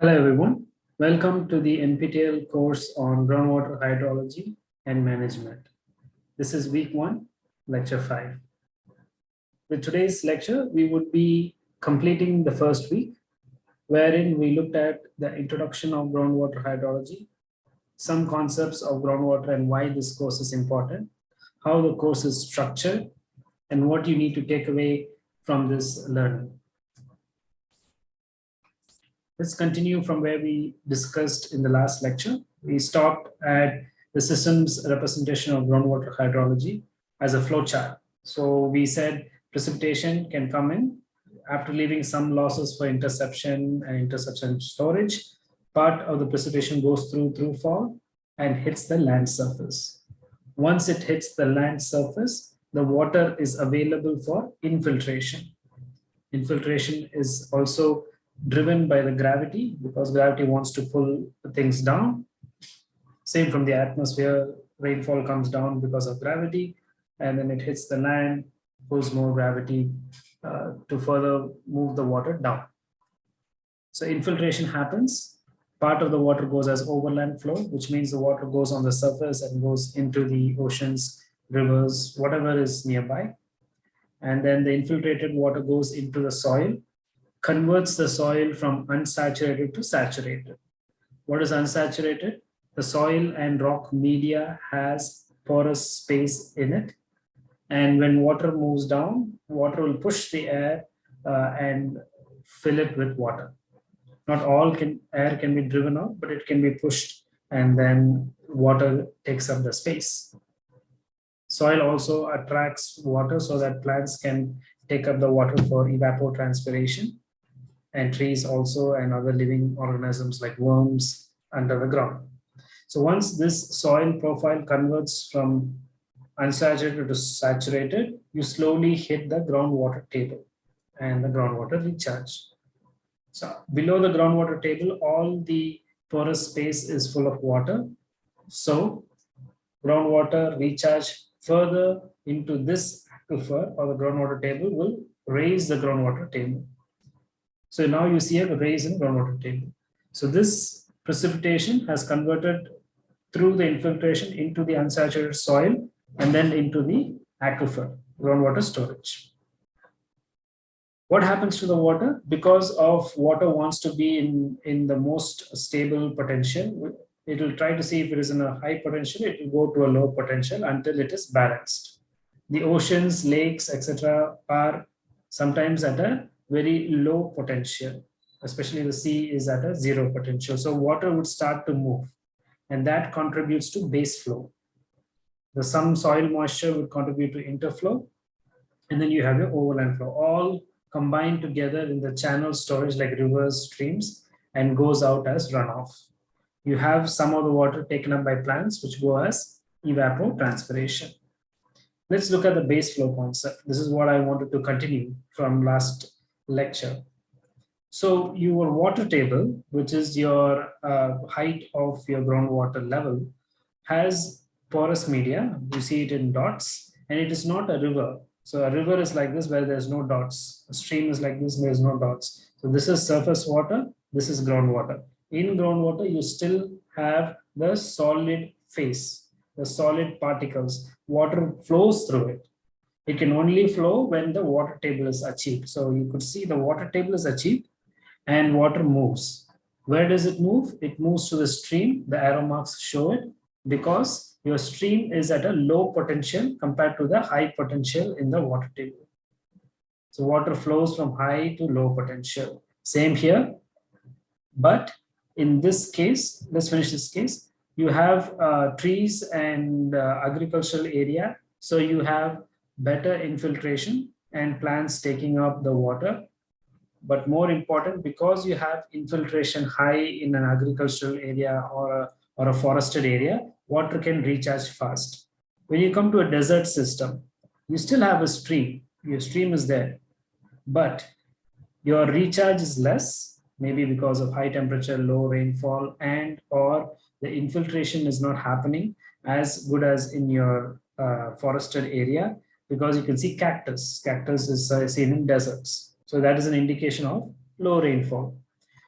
Hello everyone. Welcome to the NPTEL course on groundwater hydrology and management. This is week one, lecture five. With today's lecture, we would be completing the first week, wherein we looked at the introduction of groundwater hydrology, some concepts of groundwater and why this course is important, how the course is structured, and what you need to take away from this learning. Let's continue from where we discussed in the last lecture. We stopped at the system's representation of groundwater hydrology as a flowchart. So we said precipitation can come in after leaving some losses for interception and interception storage. Part of the precipitation goes through through fall and hits the land surface. Once it hits the land surface, the water is available for infiltration. Infiltration is also driven by the gravity because gravity wants to pull things down. Same from the atmosphere, rainfall comes down because of gravity and then it hits the land, pulls more gravity uh, to further move the water down. So infiltration happens. Part of the water goes as overland flow, which means the water goes on the surface and goes into the oceans, rivers, whatever is nearby. And then the infiltrated water goes into the soil converts the soil from unsaturated to saturated. What is unsaturated? The soil and rock media has porous space in it. And when water moves down, water will push the air uh, and fill it with water. Not all can, air can be driven out, but it can be pushed and then water takes up the space. Soil also attracts water so that plants can take up the water for evapotranspiration and trees also and other living organisms like worms under the ground. So once this soil profile converts from unsaturated to saturated, you slowly hit the groundwater table and the groundwater recharge. So below the groundwater table, all the porous space is full of water. So groundwater recharge further into this aquifer or the groundwater table will raise the groundwater table. So now you see a raise in groundwater table. So this precipitation has converted through the infiltration into the unsaturated soil and then into the aquifer, groundwater storage. What happens to the water? Because of water wants to be in, in the most stable potential, it will try to see if it is in a high potential, it will go to a low potential until it is balanced. The oceans, lakes, etc. are sometimes at a very low potential, especially the sea is at a zero potential. So water would start to move and that contributes to base flow. The some soil moisture would contribute to interflow and then you have your overland flow all combined together in the channel storage like rivers, streams and goes out as runoff. You have some of the water taken up by plants which go as evapotranspiration. Let's look at the base flow concept. This is what I wanted to continue from last lecture. So your water table, which is your uh, height of your groundwater level, has porous media. You see it in dots, and it is not a river. So a river is like this where there's no dots. A stream is like this, there's no dots. So this is surface water, this is groundwater. In groundwater, you still have the solid phase, the solid particles. Water flows through it. It can only flow when the water table is achieved. So you could see the water table is achieved and water moves. Where does it move? It moves to the stream. The arrow marks show it because your stream is at a low potential compared to the high potential in the water table. So water flows from high to low potential. Same here. But in this case, let's finish this case. You have uh, trees and uh, agricultural area. So you have better infiltration and plants taking up the water. But more important, because you have infiltration high in an agricultural area or a, or a forested area, water can recharge fast. When you come to a desert system, you still have a stream, your stream is there, but your recharge is less, maybe because of high temperature, low rainfall, and or the infiltration is not happening as good as in your uh, forested area because you can see cactus. Cactus is uh, seen in deserts. So that is an indication of low rainfall.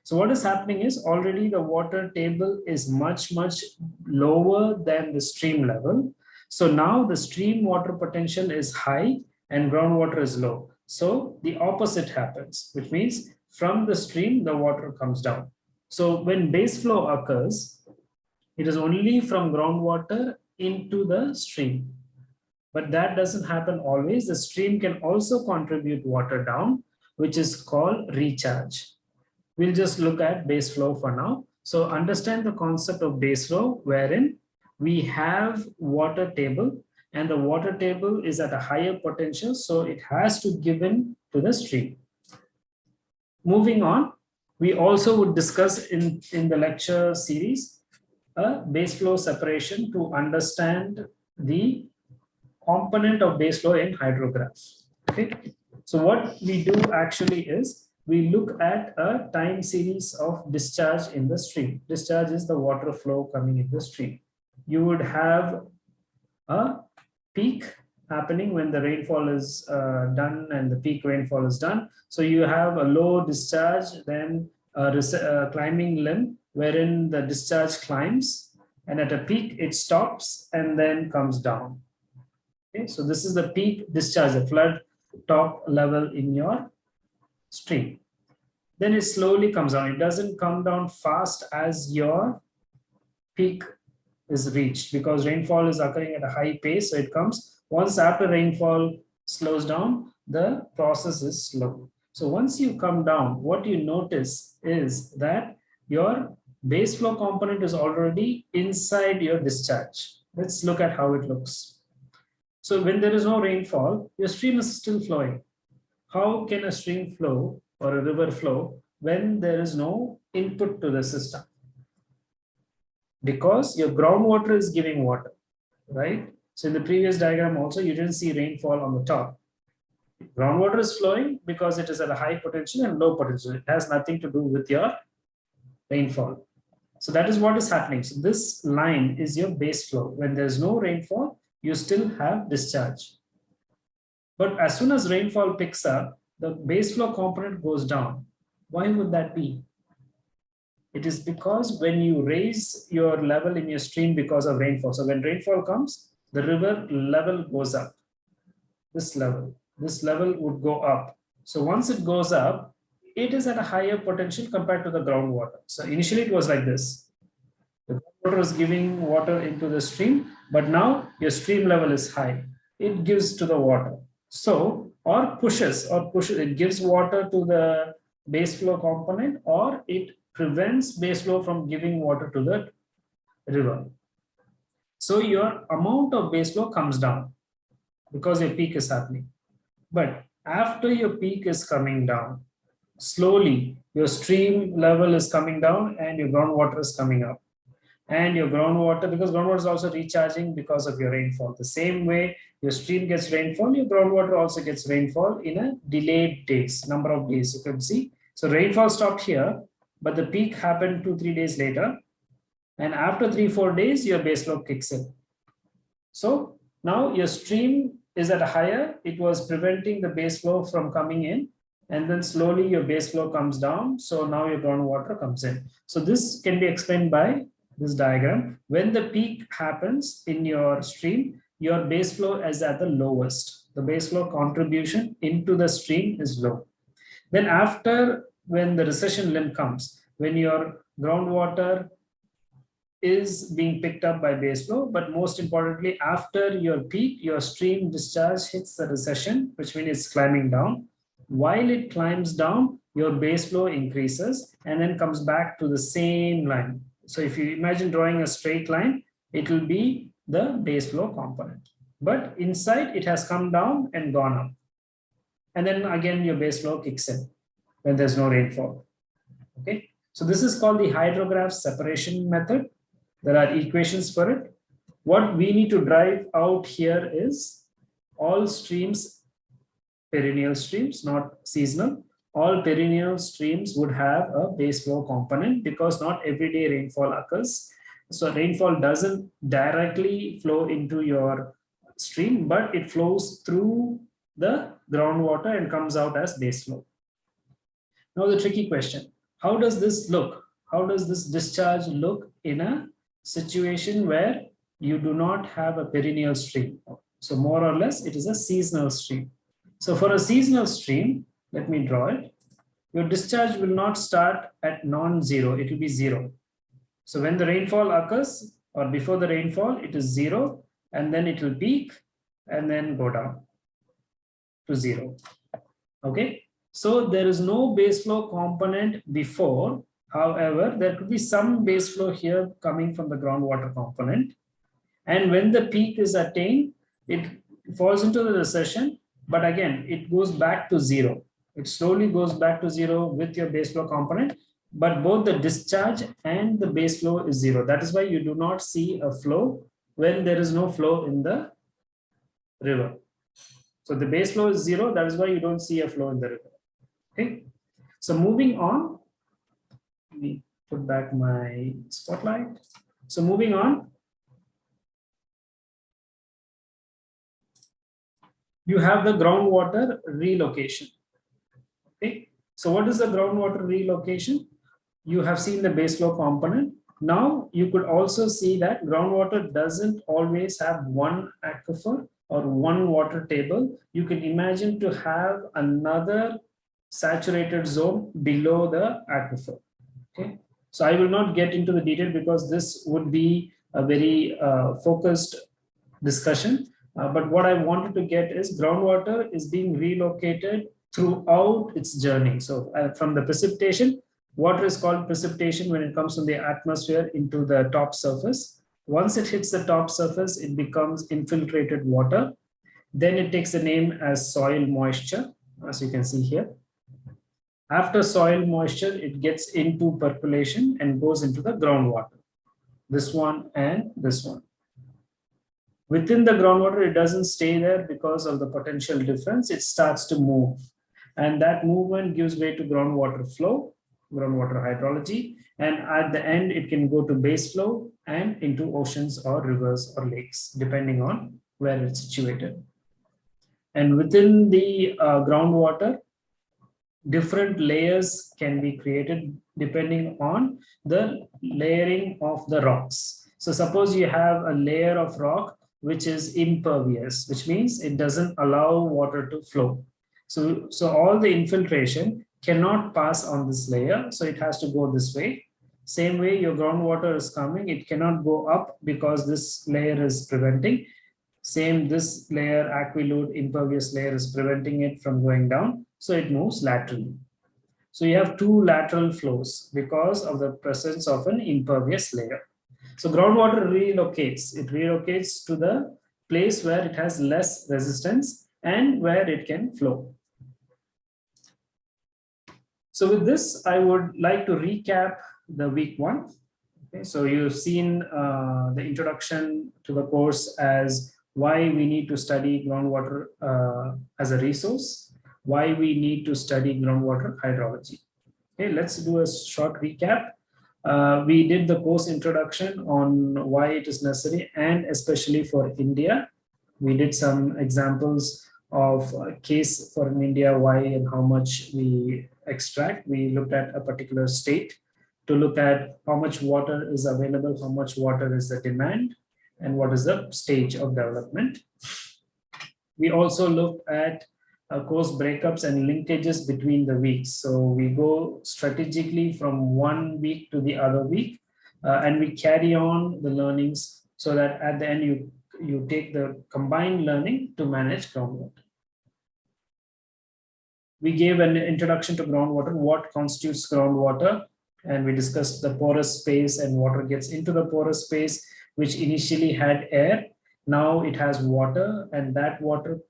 So what is happening is already the water table is much, much lower than the stream level. So now the stream water potential is high and groundwater is low. So the opposite happens, which means from the stream, the water comes down. So when base flow occurs, it is only from groundwater into the stream. But that doesn't happen always. The stream can also contribute water down, which is called recharge. We'll just look at base flow for now. So understand the concept of base flow wherein we have water table and the water table is at a higher potential. So it has to give in to the stream. Moving on, we also would discuss in, in the lecture series a base flow separation to understand the component of base flow in hydrographs. Okay, so what we do actually is we look at a time series of discharge in the stream. Discharge is the water flow coming in the stream. You would have a peak happening when the rainfall is uh, done and the peak rainfall is done. So you have a low discharge, then a, a climbing limb wherein the discharge climbs and at a peak it stops and then comes down. Okay, so this is the peak discharge, the flood top level in your stream. Then it slowly comes down. It doesn't come down fast as your peak is reached because rainfall is occurring at a high pace. So it comes once after rainfall slows down, the process is slow. So once you come down, what you notice is that your base flow component is already inside your discharge. Let's look at how it looks. So when there is no rainfall, your stream is still flowing. How can a stream flow or a river flow when there is no input to the system? Because your groundwater is giving water, right? So in the previous diagram also, you didn't see rainfall on the top. Groundwater is flowing because it is at a high potential and low potential. It has nothing to do with your rainfall. So that is what is happening. So this line is your base flow. When there's no rainfall, you still have discharge. But as soon as rainfall picks up, the base flow component goes down. Why would that be? It is because when you raise your level in your stream because of rainfall, so when rainfall comes, the river level goes up. This level, this level would go up. So once it goes up, it is at a higher potential compared to the groundwater. So initially it was like this. The groundwater is giving water into the stream, but now your stream level is high. It gives to the water. So, or pushes, or pushes, it gives water to the base flow component, or it prevents base flow from giving water to the river. So your amount of base flow comes down because your peak is happening. But after your peak is coming down, slowly your stream level is coming down and your groundwater is coming up and your groundwater because groundwater is also recharging because of your rainfall. The same way your stream gets rainfall your groundwater also gets rainfall in a delayed days number of days you can see. So rainfall stopped here but the peak happened two three days later and after three four days your base flow kicks in. So now your stream is at a higher it was preventing the base flow from coming in and then slowly your base flow comes down so now your groundwater comes in. So this can be explained by this diagram, when the peak happens in your stream, your base flow is at the lowest. The base flow contribution into the stream is low. Then after, when the recession limb comes, when your groundwater is being picked up by base flow, but most importantly, after your peak, your stream discharge hits the recession, which means it's climbing down. While it climbs down, your base flow increases and then comes back to the same line. So if you imagine drawing a straight line, it will be the base flow component. But inside it has come down and gone up. And then again, your base flow kicks in when there's no rainfall. Okay, so this is called the hydrograph separation method. There are equations for it. What we need to drive out here is all streams, perennial streams, not seasonal, all perennial streams would have a base flow component because not everyday rainfall occurs. So rainfall doesn't directly flow into your stream, but it flows through the groundwater and comes out as base flow. Now the tricky question, how does this look? How does this discharge look in a situation where you do not have a perennial stream? So more or less, it is a seasonal stream. So for a seasonal stream, let me draw it. Your discharge will not start at non-zero, it will be zero. So when the rainfall occurs or before the rainfall, it is zero and then it will peak and then go down to zero. Okay, so there is no base flow component before. However, there could be some base flow here coming from the groundwater component. And when the peak is attained, it falls into the recession, but again, it goes back to zero. It slowly goes back to zero with your base flow component, but both the discharge and the base flow is zero. That is why you do not see a flow when there is no flow in the river. So the base flow is zero. That is why you don't see a flow in the river. Okay. So moving on, let me put back my spotlight. So moving on, you have the groundwater relocation. Okay. So what is the groundwater relocation? You have seen the base flow component. Now you could also see that groundwater doesn't always have one aquifer or one water table, you can imagine to have another saturated zone below the aquifer. Okay, so I will not get into the detail because this would be a very uh, focused discussion. Uh, but what I wanted to get is groundwater is being relocated throughout its journey. So uh, from the precipitation, water is called precipitation when it comes from the atmosphere into the top surface. Once it hits the top surface, it becomes infiltrated water. Then it takes the name as soil moisture, as you can see here. After soil moisture, it gets into percolation and goes into the groundwater. This one and this one. Within the groundwater, it doesn't stay there because of the potential difference. It starts to move. And that movement gives way to groundwater flow, groundwater hydrology. And at the end, it can go to base flow and into oceans or rivers or lakes, depending on where it's situated. And within the uh, groundwater, different layers can be created depending on the layering of the rocks. So suppose you have a layer of rock which is impervious, which means it doesn't allow water to flow. So, so all the infiltration cannot pass on this layer, so it has to go this way. Same way your groundwater is coming, it cannot go up because this layer is preventing. Same, this layer, aquiclude, impervious layer is preventing it from going down, so it moves laterally. So you have two lateral flows because of the presence of an impervious layer. So groundwater relocates, it relocates to the place where it has less resistance and where it can flow. So with this, I would like to recap the week one. Okay, so you've seen uh, the introduction to the course as why we need to study groundwater uh, as a resource, why we need to study groundwater hydrology. Okay, let's do a short recap. Uh, we did the course introduction on why it is necessary and especially for India. We did some examples of case for in India, why and how much we extract. We looked at a particular state to look at how much water is available, how much water is the demand, and what is the stage of development. We also looked at uh, course breakups and linkages between the weeks. So we go strategically from one week to the other week, uh, and we carry on the learnings so that at the end you, you take the combined learning to manage groundwater. We gave an introduction to groundwater, what constitutes groundwater, and we discussed the porous space and water gets into the porous space which initially had air. Now it has water and that water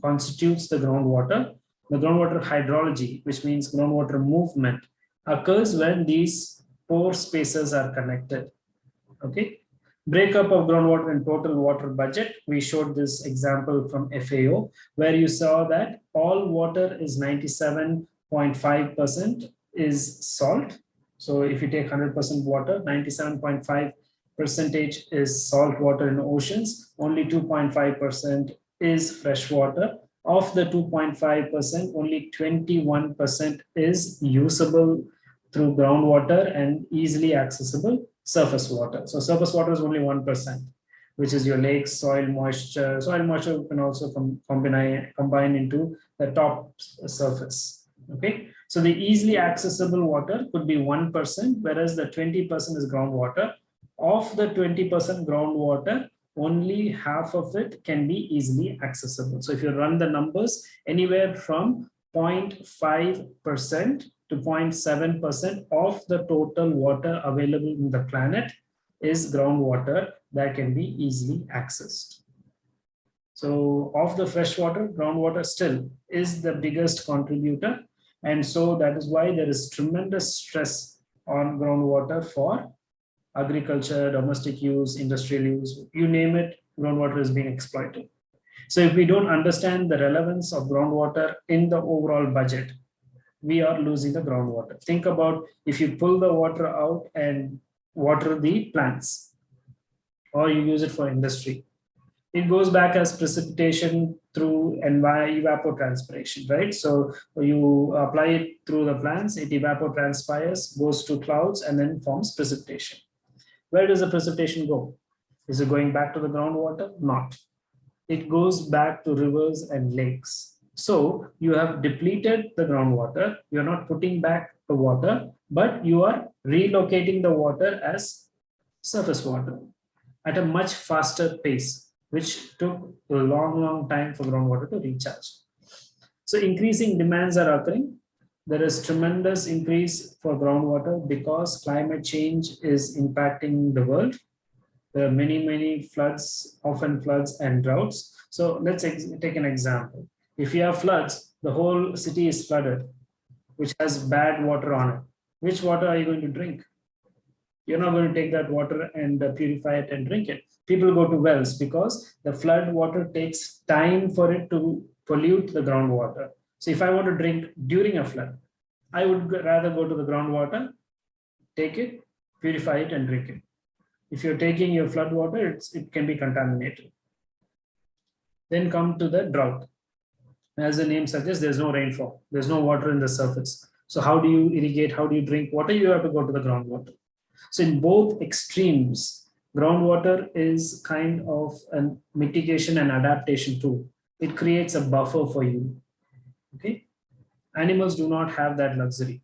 constitutes the groundwater. The groundwater hydrology, which means groundwater movement, occurs when these pore spaces are connected. Okay. Breakup of groundwater and total water budget. We showed this example from FAO, where you saw that all water is 97.5% is salt. So if you take 100% water, 97.5 percentage is salt water in oceans, only 2.5% is fresh water. Of the 2.5%, only 21% is usable through groundwater and easily accessible surface water. So surface water is only 1%, which is your lakes, soil moisture. Soil moisture can also com combine, combine into the top surface. Okay, so the easily accessible water could be 1%, whereas the 20% is groundwater. Of the 20% groundwater, only half of it can be easily accessible. So if you run the numbers, anywhere from 0.5% to 0.7% of the total water available in the planet is groundwater that can be easily accessed. So of the freshwater, groundwater still is the biggest contributor. And so that is why there is tremendous stress on groundwater for agriculture, domestic use, industrial use, you name it, groundwater is being exploited. So if we don't understand the relevance of groundwater in the overall budget, we are losing the groundwater. Think about if you pull the water out and water the plants, or you use it for industry. It goes back as precipitation through evapotranspiration, right? So you apply it through the plants, it evapotranspires, goes to clouds, and then forms precipitation. Where does the precipitation go? Is it going back to the groundwater? Not. It goes back to rivers and lakes. So you have depleted the groundwater. You're not putting back the water, but you are relocating the water as surface water at a much faster pace, which took a long, long time for groundwater to recharge. So increasing demands are occurring there is tremendous increase for groundwater because climate change is impacting the world. There are many, many floods, often floods and droughts. So let's take an example. If you have floods, the whole city is flooded, which has bad water on it. Which water are you going to drink? You're not going to take that water and uh, purify it and drink it. People go to wells because the flood water takes time for it to pollute the groundwater. So if I want to drink during a flood, I would rather go to the groundwater, take it, purify it and drink it. If you're taking your flood water, it can be contaminated. Then come to the drought. As the name suggests, there's no rainfall. There's no water in the surface. So how do you irrigate? How do you drink water? You have to go to the groundwater. So in both extremes, groundwater is kind of a mitigation and adaptation tool. It creates a buffer for you Okay, animals do not have that luxury.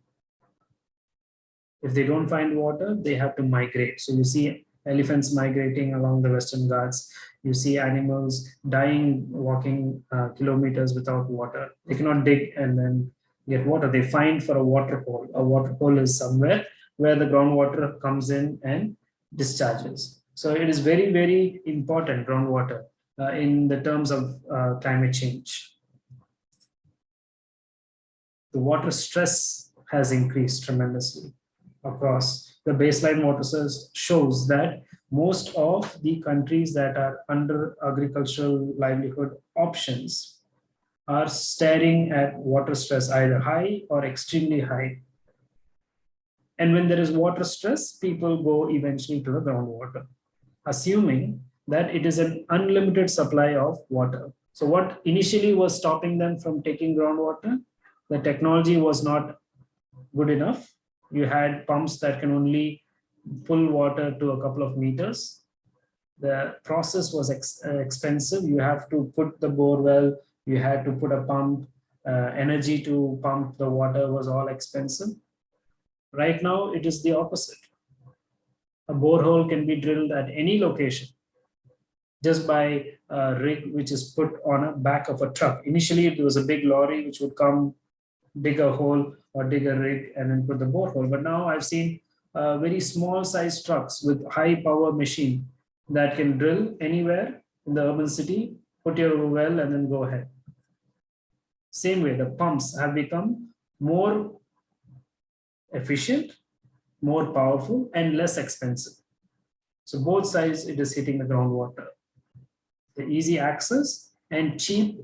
If they don't find water, they have to migrate. So you see elephants migrating along the Western Ghats. You see animals dying walking uh, kilometers without water. They cannot dig and then get water. They find for a water hole. A water hole is somewhere where the groundwater comes in and discharges. So it is very, very important groundwater uh, in the terms of uh, climate change the water stress has increased tremendously across. The baseline water shows that most of the countries that are under agricultural livelihood options are staring at water stress either high or extremely high. And when there is water stress, people go eventually to the groundwater, assuming that it is an unlimited supply of water. So what initially was stopping them from taking groundwater the technology was not good enough. You had pumps that can only pull water to a couple of meters. The process was ex uh, expensive. You have to put the bore well, you had to put a pump, uh, energy to pump the water was all expensive. Right now, it is the opposite. A borehole can be drilled at any location just by a rig which is put on a back of a truck. Initially, it was a big lorry which would come dig a hole or dig a rig and then put the borehole. But now I've seen uh, very small size trucks with high power machine that can drill anywhere in the urban city, put your well and then go ahead. Same way, the pumps have become more efficient, more powerful and less expensive. So both sides, it is hitting the groundwater. The easy access and cheap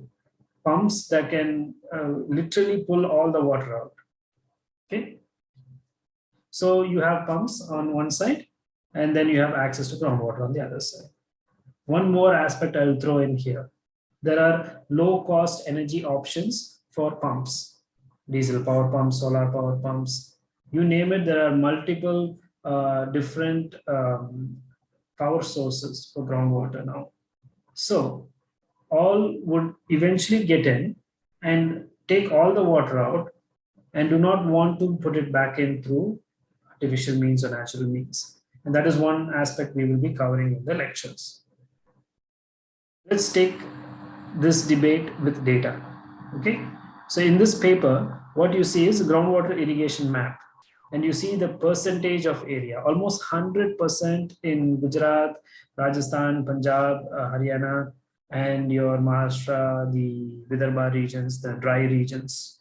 pumps that can uh, literally pull all the water out. Okay. So you have pumps on one side and then you have access to groundwater on the other side. One more aspect I will throw in here. There are low cost energy options for pumps, diesel power pumps, solar power pumps, You name it, there are multiple uh, different um, power sources for groundwater now. So all would eventually get in and take all the water out and do not want to put it back in through artificial means or natural means. And that is one aspect we will be covering in the lectures. Let's take this debate with data. Okay. So in this paper, what you see is groundwater irrigation map. And you see the percentage of area, almost 100% in Gujarat, Rajasthan, Punjab, uh, Haryana, and your Maharashtra, the Vidarbha regions, the dry regions,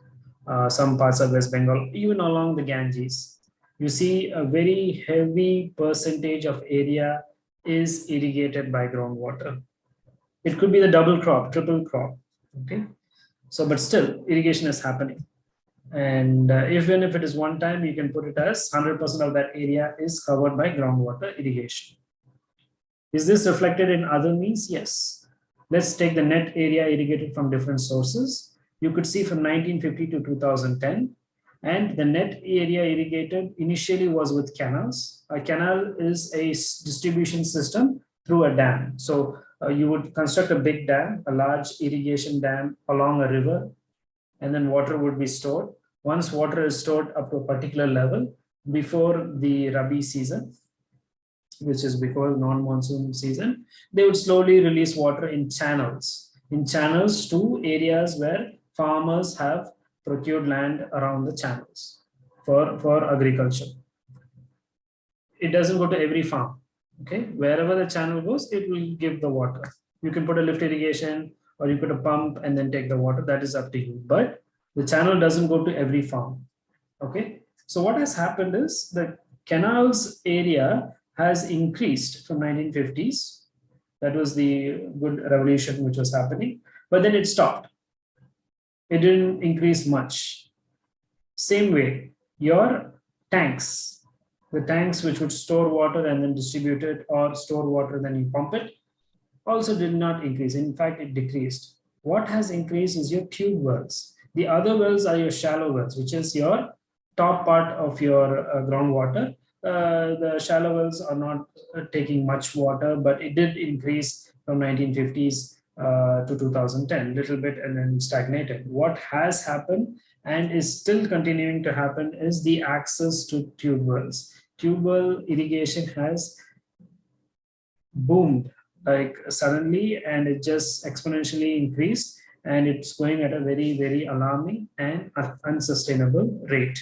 uh, some parts of West Bengal, even along the Ganges. You see a very heavy percentage of area is irrigated by groundwater. It could be the double crop, triple crop, okay? So, but still irrigation is happening. And uh, even if it is one time, you can put it as 100% of that area is covered by groundwater irrigation. Is this reflected in other means? Yes. Let's take the net area irrigated from different sources. You could see from 1950 to 2010, and the net area irrigated initially was with canals. A canal is a distribution system through a dam. So uh, you would construct a big dam, a large irrigation dam along a river, and then water would be stored. Once water is stored up to a particular level before the Rabi season, which is before non-monsoon season, they would slowly release water in channels, in channels to areas where farmers have procured land around the channels for, for agriculture. It doesn't go to every farm. Okay, wherever the channel goes, it will give the water. You can put a lift irrigation or you put a pump and then take the water. That is up to you. But the channel doesn't go to every farm. Okay, so what has happened is the canals area has increased from 1950s. That was the good revolution which was happening, but then it stopped. It didn't increase much. Same way, your tanks, the tanks which would store water and then distribute it or store water then you pump it, also did not increase. In fact, it decreased. What has increased is your tube wells. The other wells are your shallow wells, which is your top part of your uh, groundwater uh, the shallow wells are not uh, taking much water, but it did increase from 1950s uh, to 2010, little bit and then stagnated. What has happened and is still continuing to happen is the access to tube wells. Tube well irrigation has boomed like suddenly and it just exponentially increased and it's going at a very, very alarming and unsustainable rate.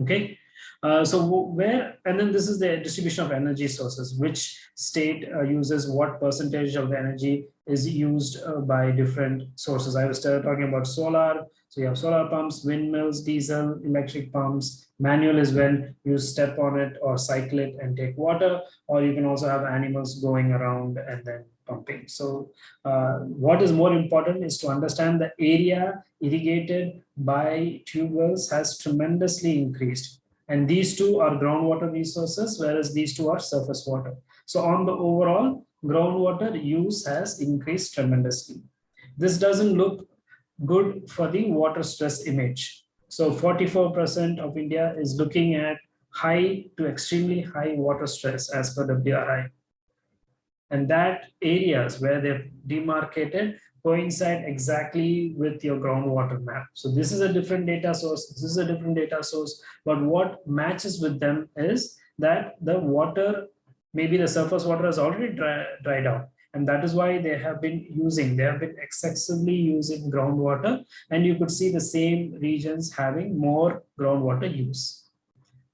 Okay, uh, so where, and then this is the distribution of energy sources, which state uh, uses what percentage of the energy is used uh, by different sources. I was talking about solar. So you have solar pumps, windmills, diesel, electric pumps. Manual is when you step on it or cycle it and take water, or you can also have animals going around and then pumping. So uh, what is more important is to understand the area irrigated by tube wells has tremendously increased and these two are groundwater resources, whereas these two are surface water. So on the overall, groundwater use has increased tremendously. This doesn't look good for the water stress image. So 44% of India is looking at high to extremely high water stress as per WRI. And that areas where they've demarcated coincide exactly with your groundwater map. So this is a different data source, this is a different data source, but what matches with them is that the water, maybe the surface water has already dry, dried out. And that is why they have been using, they have been excessively using groundwater. And you could see the same regions having more groundwater use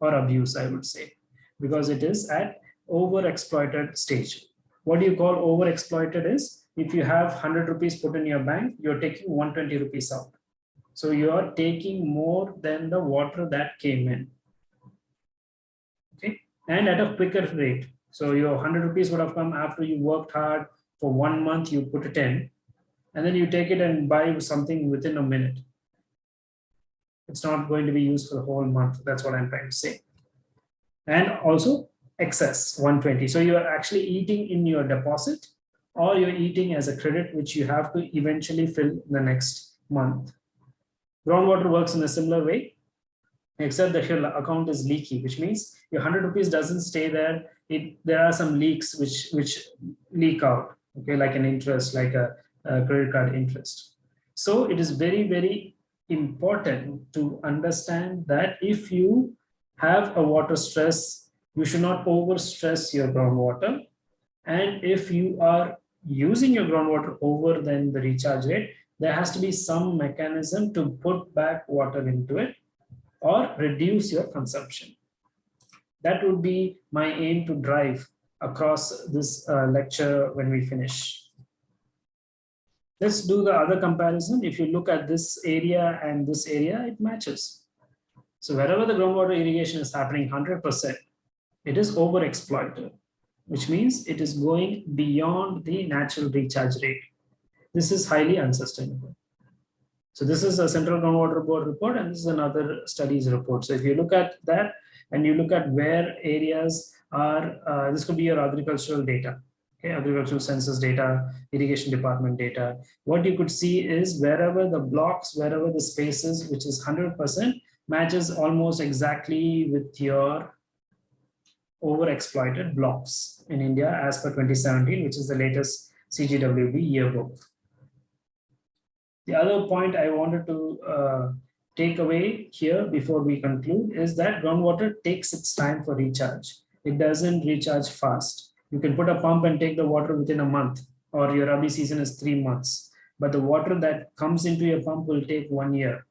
or abuse, I would say, because it is at overexploited stage. What do you call overexploited is if you have 100 rupees put in your bank, you're taking 120 rupees out. So you're taking more than the water that came in. Okay, and at a quicker rate. So your 100 rupees would have come after you worked hard for one month, you put it in, and then you take it and buy something within a minute. It's not going to be used for the whole month. That's what I'm trying to say. And also excess 120. So you're actually eating in your deposit or you're eating as a credit, which you have to eventually fill the next month. Groundwater works in a similar way. except that your account is leaky, which means your 100 rupees doesn't stay there. It There are some leaks which, which leak out, okay, like an interest, like a, a credit card interest. So it is very, very important to understand that if you have a water stress, you should not over stress your groundwater. And if you are using your groundwater over than the recharge rate, there has to be some mechanism to put back water into it or reduce your consumption. That would be my aim to drive across this uh, lecture when we finish. Let's do the other comparison. If you look at this area and this area, it matches. So wherever the groundwater irrigation is happening 100%, it is overexploited, which means it is going beyond the natural recharge rate. This is highly unsustainable. So this is a Central Groundwater Board report and this is another studies report. So if you look at that and you look at where areas are, uh, this could be your agricultural data, okay, agricultural census data, irrigation department data. What you could see is wherever the blocks, wherever the spaces, which is 100%, matches almost exactly with your overexploited blocks in India as per 2017, which is the latest CGWB yearbook. The other point I wanted to uh, take away here before we conclude is that groundwater takes its time for recharge. It doesn't recharge fast. You can put a pump and take the water within a month or your Rabi season is three months. But the water that comes into your pump will take one year.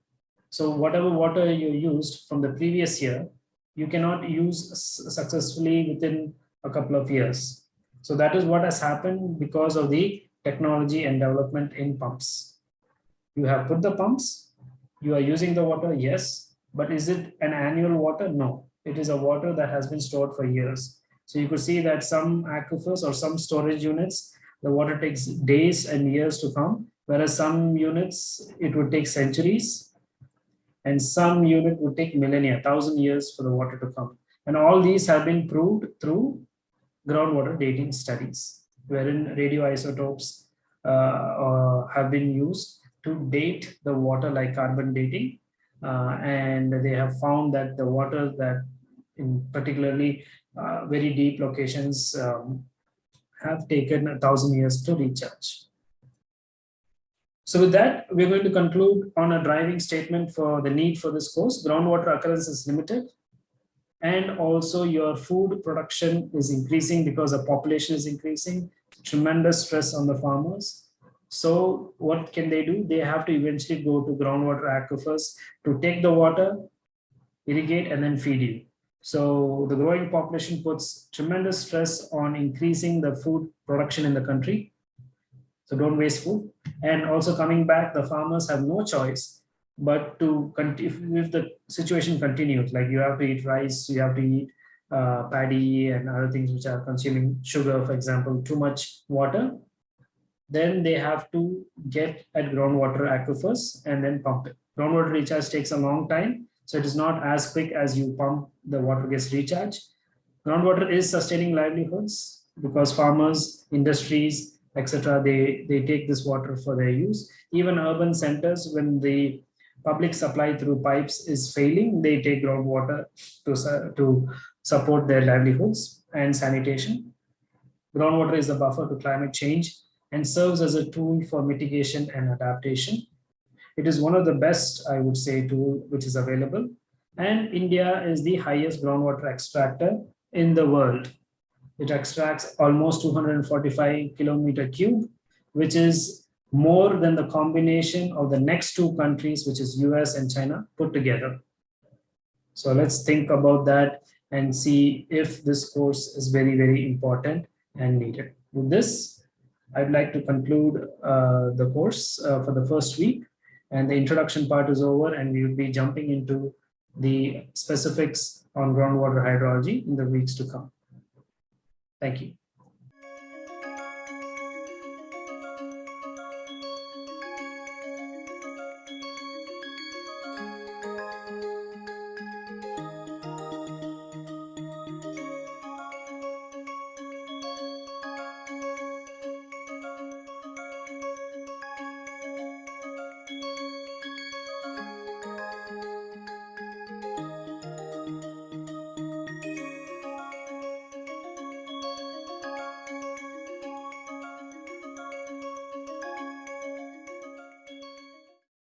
So whatever water you used from the previous year, you cannot use successfully within a couple of years. So that is what has happened because of the technology and development in pumps you have put the pumps, you are using the water, yes, but is it an annual water? No, it is a water that has been stored for years. So you could see that some aquifers or some storage units, the water takes days and years to come, whereas some units, it would take centuries, and some unit would take millennia, thousand years for the water to come. And all these have been proved through groundwater dating studies, wherein radioisotopes uh, uh, have been used to date the water like carbon dating. Uh, and they have found that the water that in particularly uh, very deep locations um, have taken a thousand years to recharge. So with that, we're going to conclude on a driving statement for the need for this course. Groundwater occurrence is limited. And also your food production is increasing because the population is increasing. Tremendous stress on the farmers. So what can they do? They have to eventually go to groundwater aquifers to take the water, irrigate, and then feed you. So the growing population puts tremendous stress on increasing the food production in the country. So don't waste food. And also coming back, the farmers have no choice but to if, if the situation continues, like you have to eat rice, you have to eat uh, paddy and other things which are consuming sugar, for example, too much water, then they have to get at groundwater aquifers and then pump it. Groundwater recharge takes a long time, so it is not as quick as you pump the water gets recharged. Groundwater is sustaining livelihoods because farmers, industries, etc. They they take this water for their use. Even urban centers, when the public supply through pipes is failing, they take groundwater to to support their livelihoods and sanitation. Groundwater is a buffer to climate change and serves as a tool for mitigation and adaptation. It is one of the best, I would say, tool which is available. And India is the highest groundwater extractor in the world. It extracts almost 245 kilometer cube, which is more than the combination of the next two countries, which is US and China put together. So let's think about that and see if this course is very, very important and needed. With this, I'd like to conclude uh, the course uh, for the first week and the introduction part is over and we will be jumping into the specifics on groundwater hydrology in the weeks to come. Thank you.